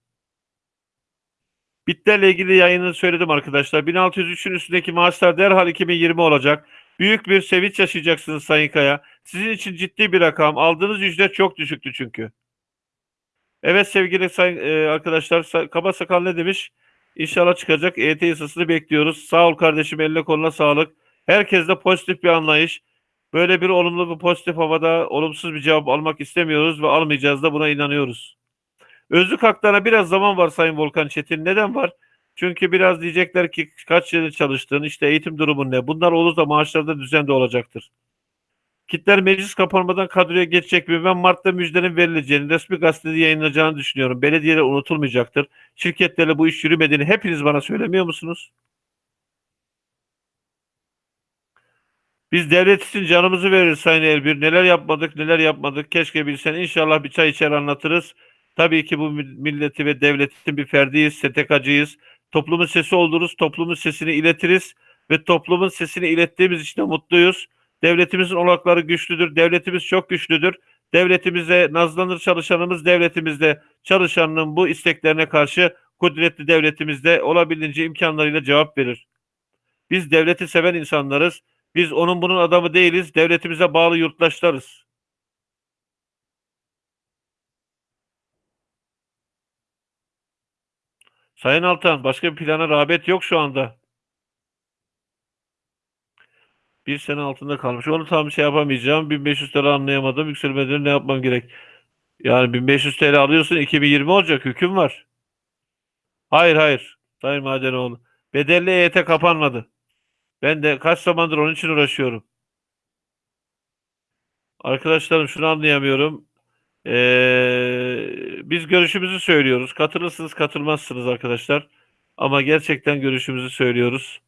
Bitlerle ilgili yayını söyledim arkadaşlar. 1603'ün üstündeki maaşlar derhal 2020 olacak. Büyük bir sevinç yaşayacaksınız Sayın Kaya. Sizin için ciddi bir rakam. Aldığınız ücret çok düşüktü çünkü. Evet sevgili sayın e, arkadaşlar kaba sakal ne demiş? İnşallah çıkacak. EYT yasasını bekliyoruz. Sağ ol kardeşim eline koluna sağlık. Herkeste pozitif bir anlayış. Böyle bir olumlu bir pozitif havada olumsuz bir cevap almak istemiyoruz ve almayacağız da buna inanıyoruz. Özlük haklarına biraz zaman var Sayın Volkan Çetin. Neden var? Çünkü biraz diyecekler ki kaç yıl çalıştın, işte eğitim durumun ne? Bunlar olursa maaşlarda düzen de olacaktır. Kitler meclis kapanmadan kadroya geçecek mi? Ben Mart'ta müjdenin verileceğini, resmi gazetede yayınlanacağını düşünüyorum. Belediyeler unutulmayacaktır. Şirketlerle bu iş yürümediğini hepiniz bana söylemiyor musunuz? Biz devlet için canımızı veririz Sayın Elbir. Neler yapmadık, neler yapmadık. Keşke bilsen. İnşallah bir çay içer anlatırız. Tabii ki bu milleti ve devletin bir ferdiyiz, STK'cıyız. Toplumun sesi oluruz, toplumun sesini iletiriz ve toplumun sesini ilettiğimiz için de mutluyuz. Devletimizin olakları güçlüdür, devletimiz çok güçlüdür. Devletimize nazlanır çalışanımız, devletimizde çalışanının bu isteklerine karşı kudretli devletimizde olabildiğince imkanlarıyla cevap verir. Biz devleti seven insanlarız. Biz onun bunun adamı değiliz. Devletimize bağlı yurttaşlarız. Sayın Altan, başka bir plana rağbet yok şu anda. Bir sene altında kalmış. Onu tam şey yapamayacağım. 1500 TL anlayamadım. Yükselmeden ne yapmam gerek? Yani 1500 TL alıyorsun 2020 olacak. Hüküm var. Hayır hayır. Sayın Madenoğlu. Bedelli EYT kapanmadı. Ben de kaç zamandır onun için uğraşıyorum. Arkadaşlarım şunu anlayamıyorum. Ee, biz görüşümüzü söylüyoruz. Katılırsınız, katılmazsınız arkadaşlar. Ama gerçekten görüşümüzü söylüyoruz.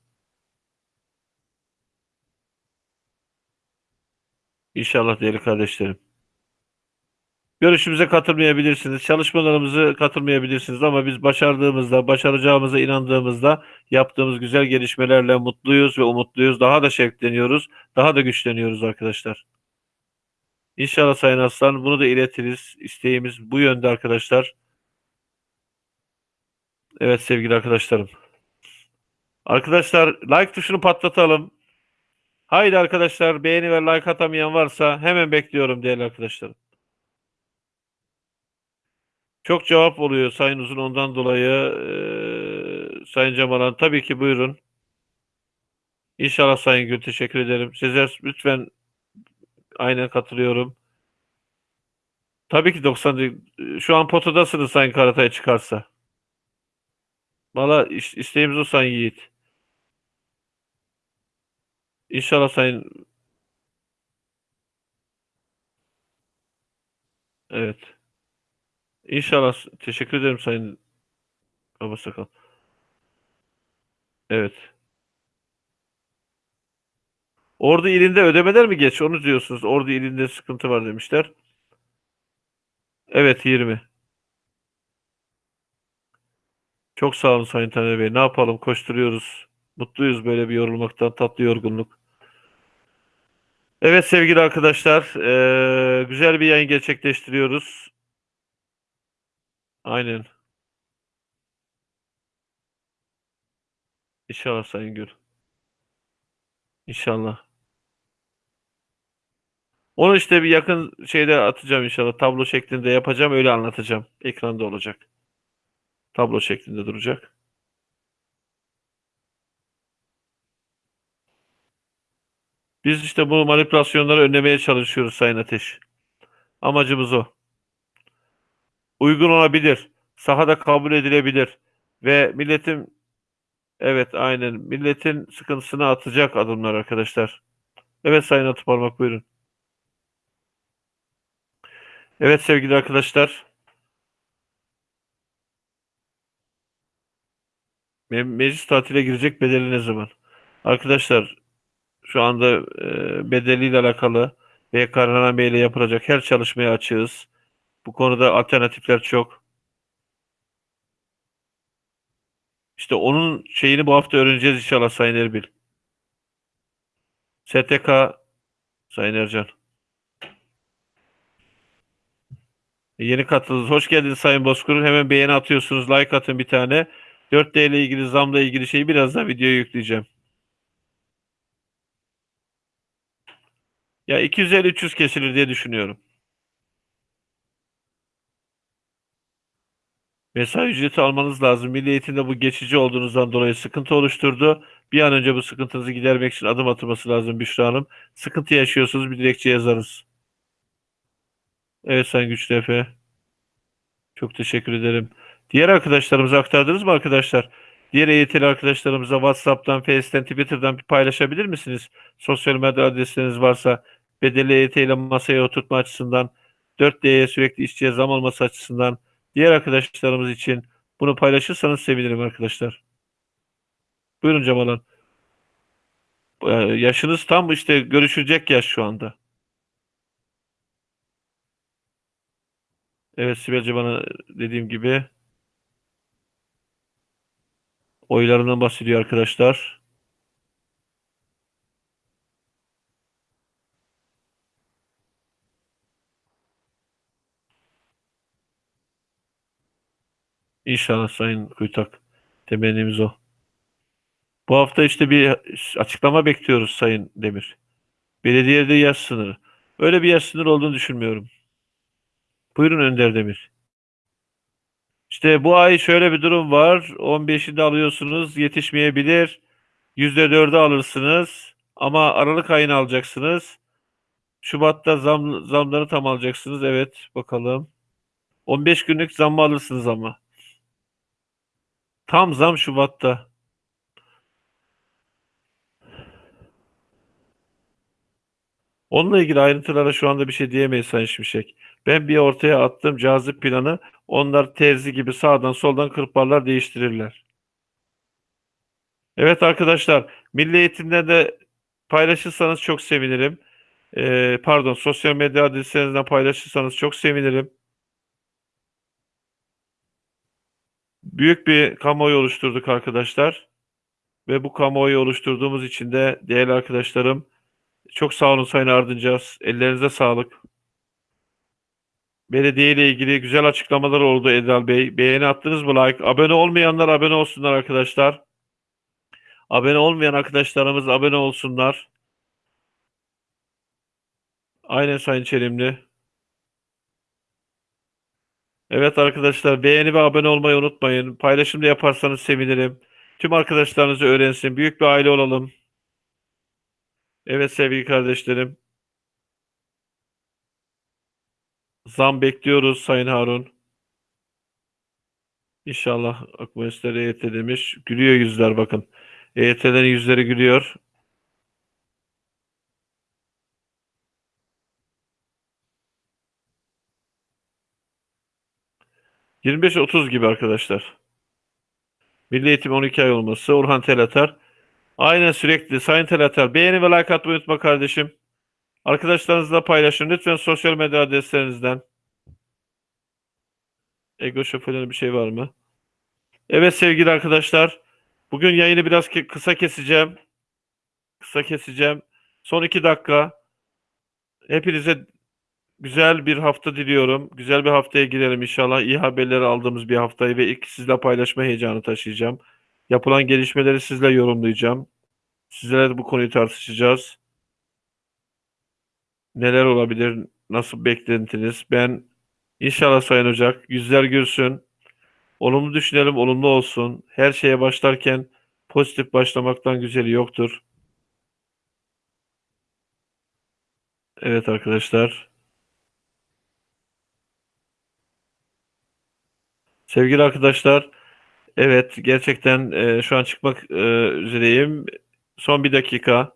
İnşallah değerli kardeşlerim. Görüşümüze katılmayabilirsiniz, çalışmalarımızı katılmayabilirsiniz ama biz başardığımızda, başaracağımıza inandığımızda yaptığımız güzel gelişmelerle mutluyuz ve umutluyuz. Daha da şevkleniyoruz, daha da güçleniyoruz arkadaşlar. İnşallah Sayın Aslan bunu da iletiriz. İsteğimiz bu yönde arkadaşlar. Evet sevgili arkadaşlarım. Arkadaşlar like tuşunu patlatalım. Haydi arkadaşlar beğeni ve like atamayan varsa hemen bekliyorum değerli arkadaşlarım. Çok cevap oluyor Sayın Uzun ondan dolayı eee, Sayın Cemalan tabii ki buyurun. İnşallah Sayın Gül teşekkür ederim. Sezer lütfen aynen katılıyorum. Tabii ki 90 değil. Şu an potadasınız Sayın Karatay çıkarsa. Valla is- isteğimiz o Sayın Yiğit. İnşallah Sayın evet. İnşallah teşekkür ederim Sayın Babasakal. Evet. Ordu ilinde ödemeler mi geç? Onu diyorsunuz. Ordu ilinde sıkıntı var demişler. Evet 20. Çok sağ olun Sayın Taner Bey. Ne yapalım? Koşturuyoruz. Mutluyuz böyle bir yorulmaktan. Tatlı yorgunluk. Evet sevgili arkadaşlar. eee, güzel bir yayın gerçekleştiriyoruz. Aynen. İnşallah Sayın Gül. İnşallah. Onu işte bir yakın şeyde atacağım inşallah. Tablo şeklinde yapacağım. Öyle anlatacağım. Ekranda olacak. Tablo şeklinde duracak. Biz işte bu manipülasyonları önlemeye çalışıyoruz Sayın Ateş. Amacımız o. Uygun olabilir. Sahada kabul edilebilir. Ve milletin evet aynen milletin sıkıntısını atacak adımlar arkadaşlar. Evet Sayın Atıparmak buyurun. Evet sevgili arkadaşlar. Me- Meclis tatile girecek bedeli ne zaman? Arkadaşlar şu anda e, bedeliyle alakalı ve kararnameyle yapılacak her çalışmaya açığız. Bu konuda alternatifler çok. İşte onun şeyini bu hafta öğreneceğiz inşallah Sayın Erbil. STK Sayın Ercan. E, Yeni katıldınız. Hoş geldiniz Sayın Bozkurt. Hemen beğeni atıyorsunuz. Like atın bir tane. 4D ile ilgili zamla ilgili şeyi birazdan videoya yükleyeceğim. Ya 250-300 kesilir diye düşünüyorum. Mesai ücreti almanız lazım. Milli eğitimde bu geçici olduğunuzdan dolayı sıkıntı oluşturdu. Bir an önce bu sıkıntınızı gidermek için adım atılması lazım Büşra Hanım. Sıkıntı yaşıyorsunuz bir dilekçe yazarız. Evet Sayın Güçlü Efe. Çok teşekkür ederim. Diğer arkadaşlarımıza aktardınız mı arkadaşlar? Diğer EYT'li arkadaşlarımıza WhatsApp'tan, Face'ten, Twitter'dan bir paylaşabilir misiniz? Sosyal medya adresleriniz varsa bedeli EYT ile masaya oturtma açısından, 4D'ye sürekli işçiye zam olması açısından diğer arkadaşlarımız için bunu paylaşırsanız sevinirim arkadaşlar. Buyurun Cemalan. Ee, yaşınız tam işte görüşülecek yaş şu anda. Evet Sibelce bana dediğim gibi oylarından bahsediyor arkadaşlar. İnşallah Sayın Kuytak. Temennimiz o. Bu hafta işte bir açıklama bekliyoruz Sayın Demir. Belediyede yaş sınırı. Öyle bir yaş sınırı olduğunu düşünmüyorum. Buyurun Önder Demir. İşte bu ay şöyle bir durum var. 15'inde alıyorsunuz yetişmeyebilir. %4'ü alırsınız. Ama Aralık ayını alacaksınız. Şubat'ta zam, zamları tam alacaksınız. Evet bakalım. 15 günlük zammı alırsınız ama. Tam zam Şubat'ta. Onunla ilgili ayrıntılara şu anda bir şey diyemeyiz Sayın Şimşek. Ben bir ortaya attığım cazip planı onlar terzi gibi sağdan soldan kırparlar değiştirirler. Evet arkadaşlar Milli Eğitim'den de paylaşırsanız çok sevinirim. Ee, pardon sosyal medya adreslerinizden paylaşırsanız çok sevinirim. Büyük bir kamuoyu oluşturduk arkadaşlar. Ve bu kamuoyu oluşturduğumuz için de değerli arkadaşlarım çok sağ olun Sayın Ardıncaz. Ellerinize sağlık. Belediye ile ilgili güzel açıklamalar oldu Edal Bey. Beğeni attınız mı? Like. Abone olmayanlar abone olsunlar arkadaşlar. Abone olmayan arkadaşlarımız abone olsunlar. Aynen Sayın Çelimli. Evet arkadaşlar beğeni ve abone olmayı unutmayın. Paylaşım da yaparsanız sevinirim. Tüm arkadaşlarınızı öğrensin. Büyük bir aile olalım. Evet sevgili kardeşlerim. Zam bekliyoruz Sayın Harun. İnşallah Akmanisler EYT demiş. Gülüyor yüzler bakın. EYT'lerin yüzleri gülüyor. ...25-30 gibi arkadaşlar. Milli Eğitim 12 ay olması. Orhan Telatar. Aynen sürekli. Sayın Telatar. Beğeni ve like atmayı unutma kardeşim. Arkadaşlarınızla paylaşın. Lütfen sosyal medya adreslerinizden. Ego şoförlerine bir şey var mı? Evet sevgili arkadaşlar. Bugün yayını biraz kısa keseceğim. Kısa keseceğim. Son iki dakika. Hepinize güzel bir hafta diliyorum. Güzel bir haftaya girelim inşallah. İyi haberleri aldığımız bir haftayı ve ilk sizle paylaşma heyecanı taşıyacağım. Yapılan gelişmeleri sizle yorumlayacağım. Sizlerle bu konuyu tartışacağız. Neler olabilir? Nasıl beklentiniz? Ben inşallah Sayın Ocak yüzler gülsün. Olumlu düşünelim, olumlu olsun. Her şeye başlarken pozitif başlamaktan güzeli yoktur. Evet arkadaşlar. Sevgili arkadaşlar, evet gerçekten e, şu an çıkmak e, üzereyim. Son bir dakika.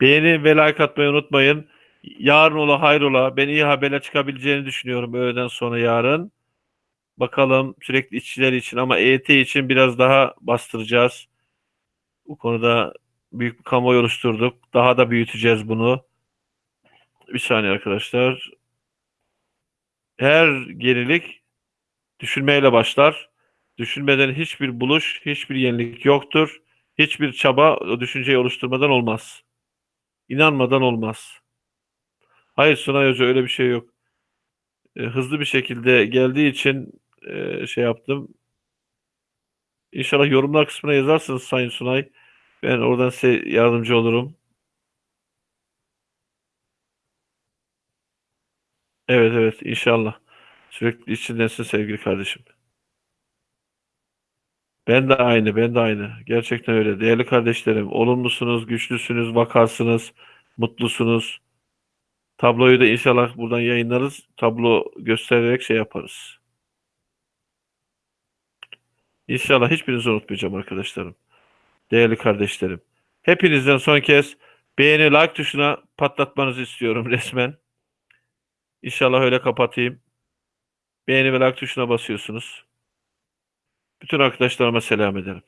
Beğeni ve like atmayı unutmayın. Yarın ola hayrola ben iyi haberle çıkabileceğini düşünüyorum öğleden sonra yarın. Bakalım sürekli işçiler için ama EYT için biraz daha bastıracağız. Bu konuda büyük bir kamuoyu oluşturduk. Daha da büyüteceğiz bunu. Bir saniye arkadaşlar. Her gerilik düşünmeyle başlar. Düşünmeden hiçbir buluş, hiçbir yenilik yoktur. Hiçbir çaba düşünceyi oluşturmadan olmaz. İnanmadan olmaz. Hayır Sunay Hoca öyle bir şey yok. E, hızlı bir şekilde geldiği için e, şey yaptım. İnşallah yorumlar kısmına yazarsınız Sayın Sunay. Ben oradan size yardımcı olurum. Evet evet inşallah. Sürekli içindensin sevgili kardeşim. Ben de aynı, ben de aynı. Gerçekten öyle. Değerli kardeşlerim, olumlusunuz, güçlüsünüz, vakarsınız, mutlusunuz. Tabloyu da inşallah buradan yayınlarız. Tablo göstererek şey yaparız. İnşallah hiçbirinizi unutmayacağım arkadaşlarım. Değerli kardeşlerim. Hepinizden son kez beğeni, like tuşuna patlatmanızı istiyorum resmen. İnşallah öyle kapatayım. Beğeni ve like tuşuna basıyorsunuz. Bütün arkadaşlarıma selam ederim.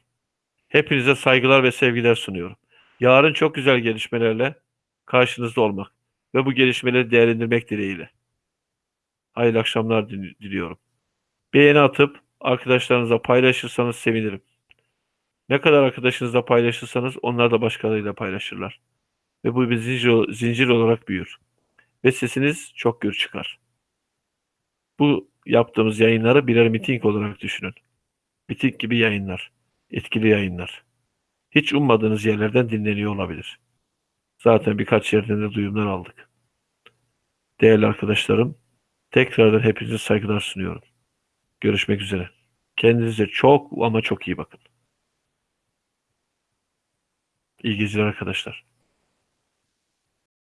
Hepinize saygılar ve sevgiler sunuyorum. Yarın çok güzel gelişmelerle karşınızda olmak ve bu gelişmeleri değerlendirmek dileğiyle. Hayırlı akşamlar dil- diliyorum. Beğeni atıp arkadaşlarınızla paylaşırsanız sevinirim. Ne kadar arkadaşınızla paylaşırsanız onlar da başkalarıyla paylaşırlar. Ve bu bir zincir, zincir olarak büyür. Ve sesiniz çok gür çıkar. Bu yaptığımız yayınları birer miting olarak düşünün. Miting gibi yayınlar. Etkili yayınlar. Hiç ummadığınız yerlerden dinleniyor olabilir. Zaten birkaç yerden de duyumlar aldık. Değerli arkadaşlarım, tekrardan hepinize saygılar sunuyorum. Görüşmek üzere. Kendinize çok ama çok iyi bakın. İyi geceler arkadaşlar.